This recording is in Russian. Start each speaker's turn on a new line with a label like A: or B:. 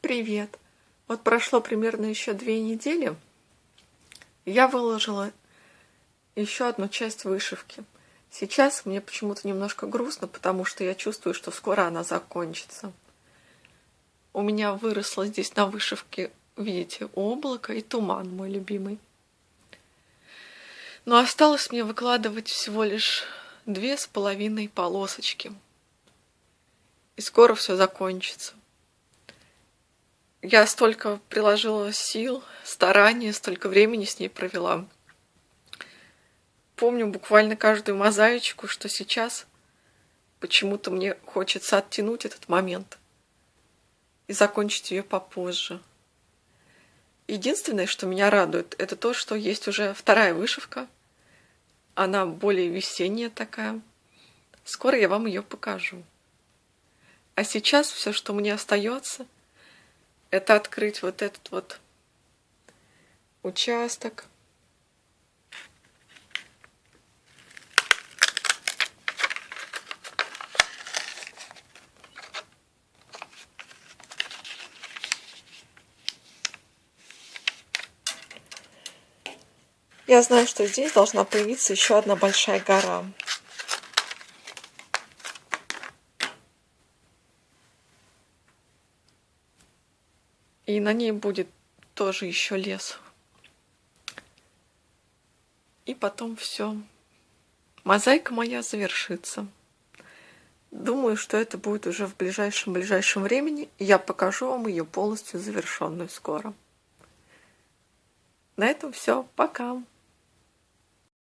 A: Привет! Вот прошло примерно еще две недели. Я выложила еще одну часть вышивки. Сейчас мне почему-то немножко грустно, потому что я чувствую, что скоро она закончится. У меня выросло здесь на вышивке, видите, облако и туман, мой любимый. Но осталось мне выкладывать всего лишь две с половиной полосочки. И скоро все закончится. Я столько приложила сил, старания, столько времени с ней провела. Помню буквально каждую мозаичку, что сейчас почему-то мне хочется оттянуть этот момент и закончить ее попозже. Единственное, что меня радует, это то, что есть уже вторая вышивка. Она более весенняя такая. Скоро я вам ее покажу. А сейчас все, что мне остается, это открыть вот этот вот участок. Я знаю, что здесь должна появиться еще одна большая гора. И на ней будет тоже еще лес. И потом все. Мозаика моя завершится. Думаю, что это будет уже в ближайшем-ближайшем времени. Я покажу вам ее полностью завершенную скоро. На этом все. Пока.